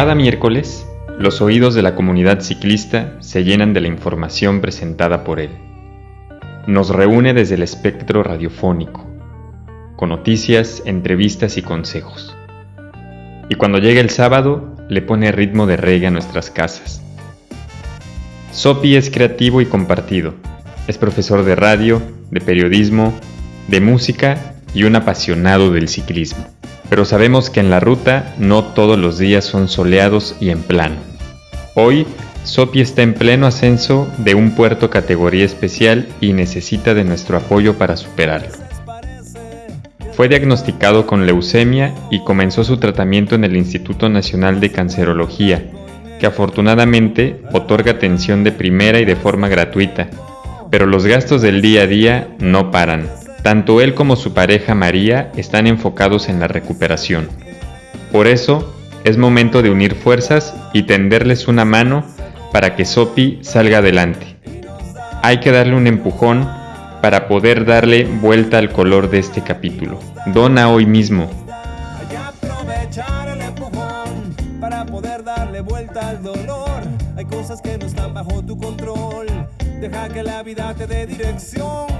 Cada miércoles, los oídos de la comunidad ciclista se llenan de la información presentada por él. Nos reúne desde el espectro radiofónico, con noticias, entrevistas y consejos. Y cuando llega el sábado, le pone ritmo de reggae a nuestras casas. Sopi es creativo y compartido. Es profesor de radio, de periodismo, de música y un apasionado del ciclismo. Pero sabemos que en la ruta no todos los días son soleados y en plano. Hoy, Sopi está en pleno ascenso de un puerto categoría especial y necesita de nuestro apoyo para superarlo. Fue diagnosticado con leucemia y comenzó su tratamiento en el Instituto Nacional de Cancerología, que afortunadamente otorga atención de primera y de forma gratuita, pero los gastos del día a día no paran. Tanto él como su pareja María están enfocados en la recuperación. Por eso, es momento de unir fuerzas y tenderles una mano para que Sopi salga adelante. Hay que darle un empujón para poder darle vuelta al color de este capítulo. Dona hoy mismo. Hay que aprovechar el empujón para poder darle vuelta al dolor. Hay cosas que no están bajo tu control. Deja que la vida te dé dirección.